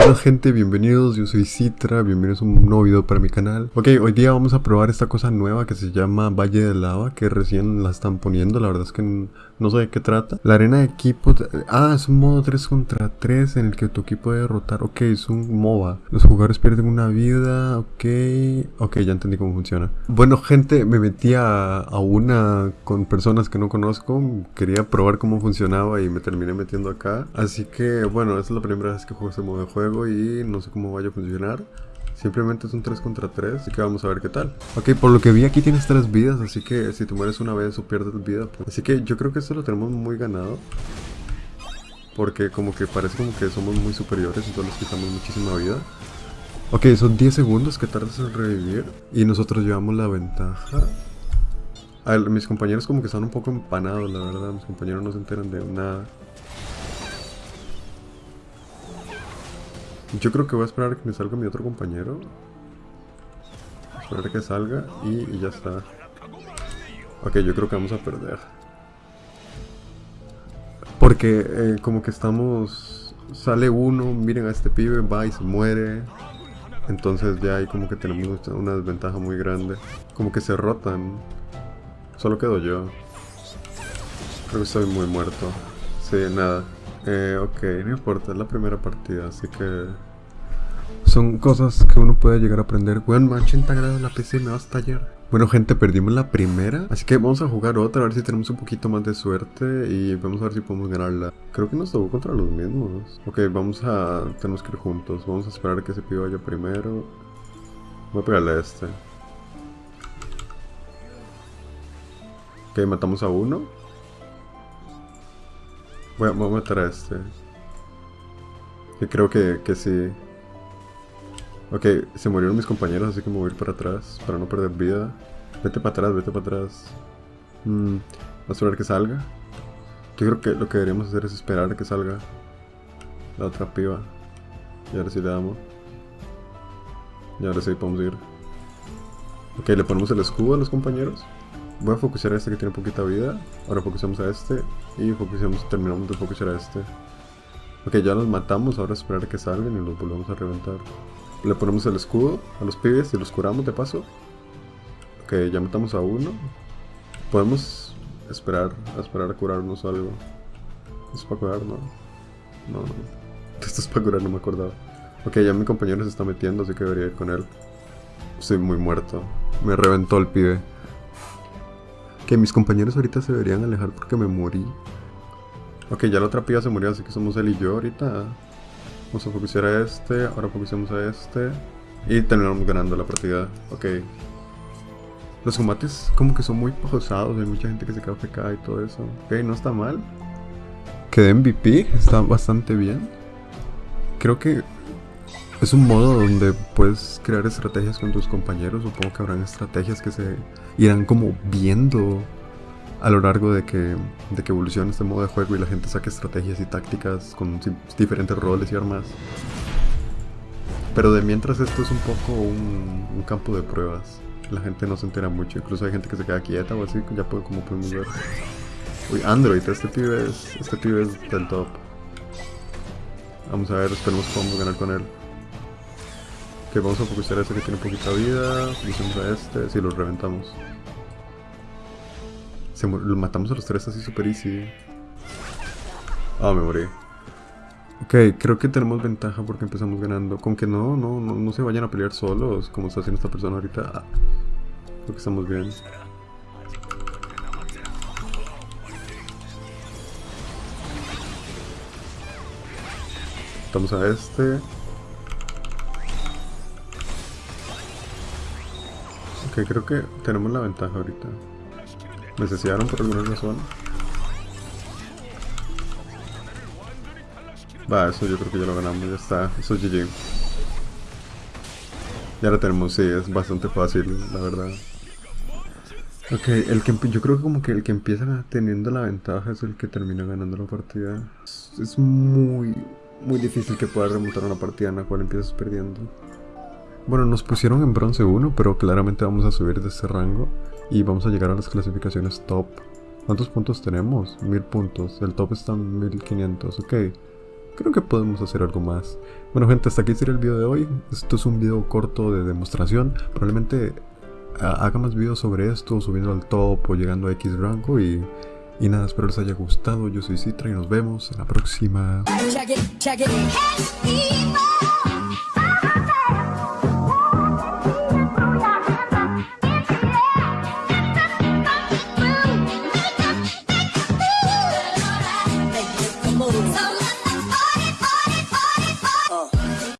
Buena gente, bienvenidos, yo soy Citra, bienvenidos a un nuevo video para mi canal. Ok, hoy día vamos a probar esta cosa nueva que se llama Valle de Lava Que recién la están poniendo, la verdad es que no sé de qué trata. La arena de equipo, ah, es un modo 3 contra 3 en el que tu equipo debe derrotar Ok, es un MOBA, los jugadores pierden una vida, ok Ok, ya entendí cómo funciona. Bueno gente, me metí a, a una con personas que no conozco. Quería probar cómo funcionaba y me terminé metiendo acá. Así que bueno, esta es la primera vez que juego este modo de juego y no sé cómo vaya a funcionar. Simplemente es un 3 contra 3, así que vamos a ver qué tal. Ok, por lo que vi aquí tienes 3 vidas, así que si te mueres una vez o pierdes vida. Pues. Así que yo creo que esto lo tenemos muy ganado. Porque como que parece como que somos muy superiores todos les quitamos muchísima vida. Ok, son 10 segundos que tardas en revivir y nosotros llevamos la ventaja. A mis compañeros como que están un poco empanados, la verdad. Mis compañeros no se enteran de nada. Yo creo que voy a esperar a que me salga mi otro compañero. Esperar a que salga y, ya está. Ok, yo creo que vamos a perder. Porque eh, como que estamos... Sale uno, miren a este pibe, va y se muere. Entonces ya ahí como que tenemos una desventaja muy grande. Como que se rotan. Solo quedo yo. Creo que estoy muy muerto. Sí, nada. Eh, ok, no importa, es la primera partida, así que... Son cosas que uno puede llegar a aprender. Bueno, 80 grados la PC me va a estallar. Bueno gente, perdimos la primera, así que vamos a jugar otra, a ver si tenemos un poquito más de suerte y vamos a ver si podemos ganarla. Creo que nos tocó contra los mismos. Ok, vamos a... tenemos que ir juntos, vamos a esperar a que ese pibe vaya primero. Voy a pegarle a este. Ok, matamos a uno. Voy a, matar a este. Creo que, que sí. Ok, se murieron mis compañeros, así que me voy a ir para atrás para no perder vida. Vete para atrás, vete para atrás. Mm, a esperar que salga. Yo creo que lo que deberíamos hacer es esperar a que salga la otra piba. Y ahora sí le damos. Y ahora sí podemos ir. Ok, le ponemos el escudo a los compañeros. Voy a focusar a este que tiene poquita vida. Ahora focusamos a este. Y focusamos, terminamos de focusar a este. Ok, ya los matamos. Ahora esperar a que salgan y los volvemos a reventar. Le ponemos el escudo a los pibes y los curamos de paso. Ok, ya matamos a uno. Podemos esperar esperar a curarnos algo. ¿Esto es para curar? No. No, no. Esto es para curar, no me acordaba. Ok, ya mi compañero se está metiendo, así que debería ir con él. Estoy muy muerto. Me reventó el pibe. Que mis compañeros ahorita se deberían alejar porque me morí. Ok, ya la otra piba se murió, así que somos él y yo ahorita. Vamos a focusar a este, ahora focusamos a este. Y terminamos ganando la partida. Ok. Los combates como que son muy pausados, hay mucha gente que se queda PK y todo eso. Ok, no está mal. Quedé MVP, está bastante bien. Creo que es un modo donde puedes crear estrategias con tus compañeros. Supongo que habrán estrategias que se irán como viendo a lo largo de que, de que evolucione este modo de juego y la gente saque estrategias y tácticas con diferentes roles y armas. Pero de mientras esto es un poco un, campo de pruebas. La gente no se entera mucho, incluso hay gente que se queda quieta o así, ya puedo, como podemos ver. Uy, Android, este pibe es, este pibe es del top. Vamos a ver, esperemos que podamos ganar con él. Que vamos a focusar a este que tiene poquita vida. Focusamos a este, si lo reventamos. lo matamos a los tres así super easy. Ah, me morí. Ok, creo que tenemos ventaja porque empezamos ganando. Con que no, no, no, no se vayan a pelear solos, como está haciendo esta persona ahorita. Ah, creo que estamos bien. Estamos a este. Ok, creo que tenemos la ventaja ahorita. Necesitaron por alguna razón. Va, eso yo creo que ya lo ganamos, ya está. Eso es GG. Ya lo tenemos, sí, es bastante fácil, la verdad. Ok, el que, yo creo que como que el que empieza teniendo la ventaja es el que termina ganando la partida. Es muy, muy difícil que puedas remontar una partida en la cual empiezas perdiendo. Bueno, nos pusieron en bronce 1, pero claramente vamos a subir de ese rango y vamos a llegar a las clasificaciones top. ¿Cuántos puntos tenemos? 1000 puntos. El top está en 1500, ok. creo que podemos hacer algo más. Bueno gente, hasta aquí sería el video de hoy. Esto es un video corto de demostración. Probablemente haga más videos sobre esto, subiendo al top o llegando a X rango y, y nada, espero les haya gustado. Yo soy Citra y nos vemos en la próxima.